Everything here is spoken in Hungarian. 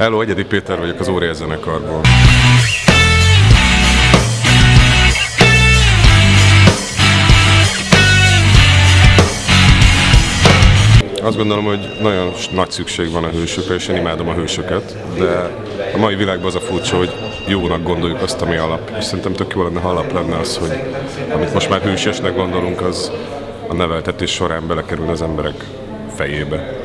Hello, Egyedi Péter vagyok az Óriás zenekarból. Azt gondolom, hogy nagyon nagy szükség van a hősökre, és én imádom a hősöket, de a mai világban az a furcsa, hogy jónak gondoljuk azt, ami alap. És szerintem tök jó lenne, ha alap lenne az, hogy amit most már hősesnek gondolunk, az a neveltetés során belekerül az emberek fejébe.